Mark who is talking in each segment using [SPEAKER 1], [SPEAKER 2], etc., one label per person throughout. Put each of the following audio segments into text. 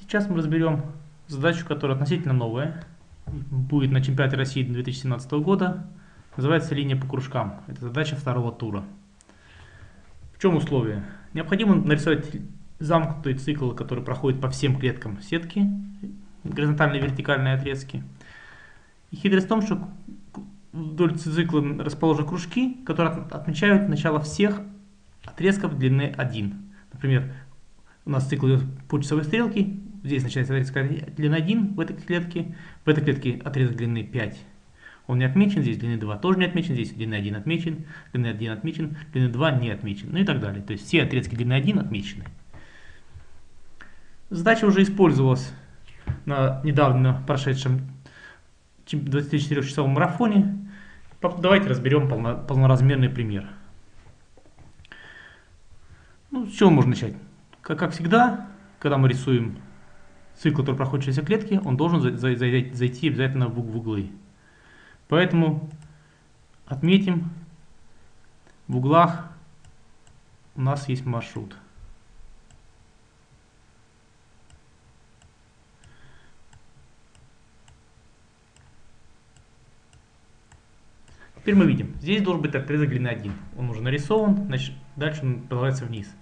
[SPEAKER 1] Сейчас мы разберем задачу, которая относительно новая. Будет на чемпионате России 2017 года. Называется линия по кружкам. Это задача второго тура. В чем условие? Необходимо нарисовать замкнутый цикл, который проходит по всем клеткам сетки, горизонтальные и вертикальные отрезки. И хитрость в том, что вдоль цикла расположены кружки, которые отмечают начало всех отрезков длины 1. Например, у нас цикл идет по часовой стрелке, здесь начинается отрезок длины 1 в этой клетке, в этой клетке отрезок длины 5. Он не отмечен, здесь длины 2 тоже не отмечен, здесь длины 1 отмечен, длины 1 отмечен, длины 2 не отмечен, ну и так далее. То есть все отрезки длины 1 отмечены. Задача уже использовалась на недавно прошедшем 24-часовом марафоне. Давайте разберем полно, полноразмерный пример. Ну, с чего можно начать? Как, как всегда, когда мы рисуем цикл, который проходит через все клетки, он должен за, за, зайти обязательно в, углы. Поэтому отметим, в углах у нас есть маршрут. Теперь мы видим, здесь должен быть отрезок длины 1. Он уже нарисован, значит, дальше он продолжается вниз.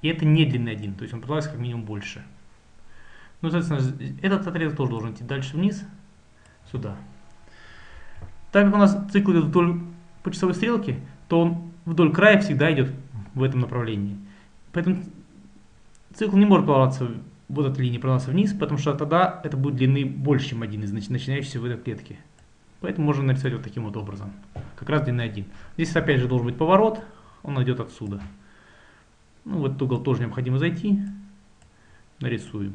[SPEAKER 1] И это не длины 1, то есть он продолжается как минимум больше. Ну, соответственно, этот отрезок тоже должен идти дальше вниз, сюда. Так как у нас цикл идет вдоль по часовой стрелке, то он вдоль края всегда идет в этом направлении. Поэтому цикл не может продолжаться, вот эта линия продолжаться вниз, потому что тогда это будет длины больше, чем один из начинающихся в этой клетке. Поэтому можно нарисовать вот таким вот образом. Как раз длина 1. Здесь опять же должен быть поворот, он идет отсюда. Ну, в этот угол тоже необходимо зайти. Нарисуем.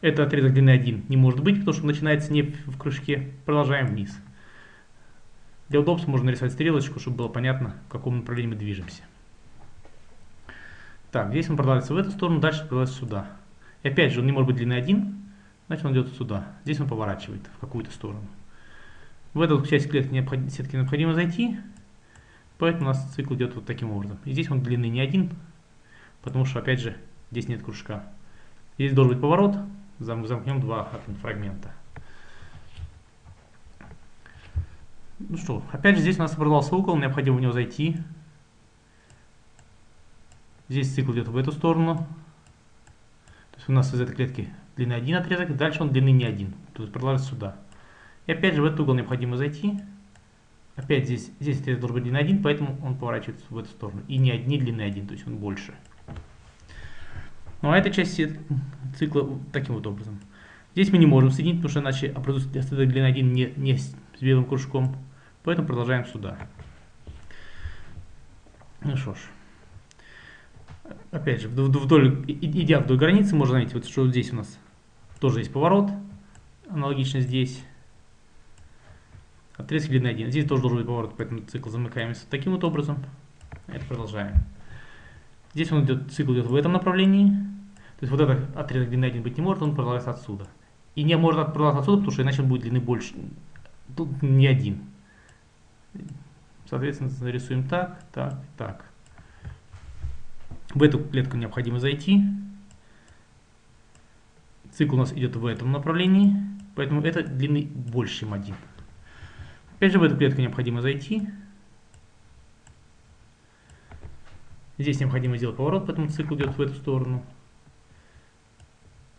[SPEAKER 1] Это отрезок длины 1 не может быть, потому что начинается не в кружке. Продолжаем вниз. Для удобства можно нарисовать стрелочку, чтобы было понятно, в каком направлении мы движемся. Так, здесь он продолжается в эту сторону, дальше продолжается сюда. И опять же, он не может быть длины 1, значит он идет сюда. Здесь он поворачивает в какую-то сторону. В эту часть клетки необход... сетки необходимо зайти, поэтому у нас цикл идет вот таким образом. И здесь он длины не один, потому что, опять же, здесь нет кружка. Здесь должен быть поворот, зам замкнем два фрагмента. Ну что, опять же, здесь у нас образовался угол, необходимо в него зайти. Здесь цикл идет в эту сторону. То есть у нас из этой клетки длины один отрезок, дальше он длины не один. То есть продолжается сюда. И опять же в этот угол необходимо зайти. Опять здесь, здесь отрезок должен быть длины 1, поэтому он поворачивается в эту сторону. И не одни длины 1, то есть он больше. Ну а эта часть цикла таким вот образом. Здесь мы не можем соединить, потому что иначе образуется отрезок длины 1 не, не с белым кружком. Поэтому продолжаем сюда. Ну что ж. Опять же, вдоль, идя вдоль границы, можно заметить, вот, что здесь у нас тоже есть поворот. Аналогично здесь. Отрезки длины 1. Здесь тоже должен быть поворот, поэтому цикл замыкаемся таким вот образом. Это продолжаем. Здесь он идет, цикл идет в этом направлении. То есть вот этот отрезок длины 1 быть не может, он продолжается отсюда. И не может продолжаться отсюда, потому что иначе он будет длины больше. Тут не один. Соответственно, нарисуем так, так, так. В эту клетку необходимо зайти. Цикл у нас идет в этом направлении, поэтому это длины больше, чем один. Опять же, в эту клетку необходимо зайти. Здесь необходимо сделать поворот, поэтому цикл идет в эту сторону.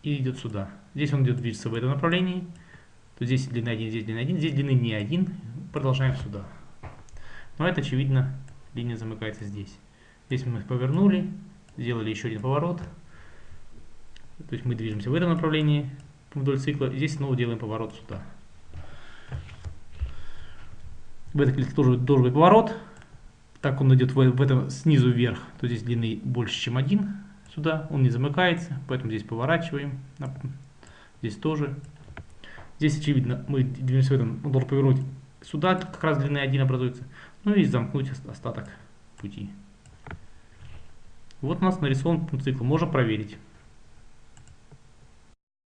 [SPEAKER 1] И идет сюда. Здесь он идет движется в этом направлении. То здесь длина 1, здесь длина 1, здесь длины не 1. Продолжаем сюда. Но это очевидно, линия замыкается здесь. Здесь мы повернули, сделали еще один поворот. То есть мы движемся в этом направлении вдоль цикла. Здесь снова делаем поворот сюда. В этой клетке тоже должен быть поворот. Так он идет в, этом снизу вверх, то здесь длины больше, чем один сюда. Он не замыкается, поэтому здесь поворачиваем. Здесь тоже. Здесь, очевидно, мы движемся в этом. Он должен повернуть сюда, как раз длины 1 образуется. Ну и замкнуть остаток пути. Вот у нас нарисован цикл. Можно проверить.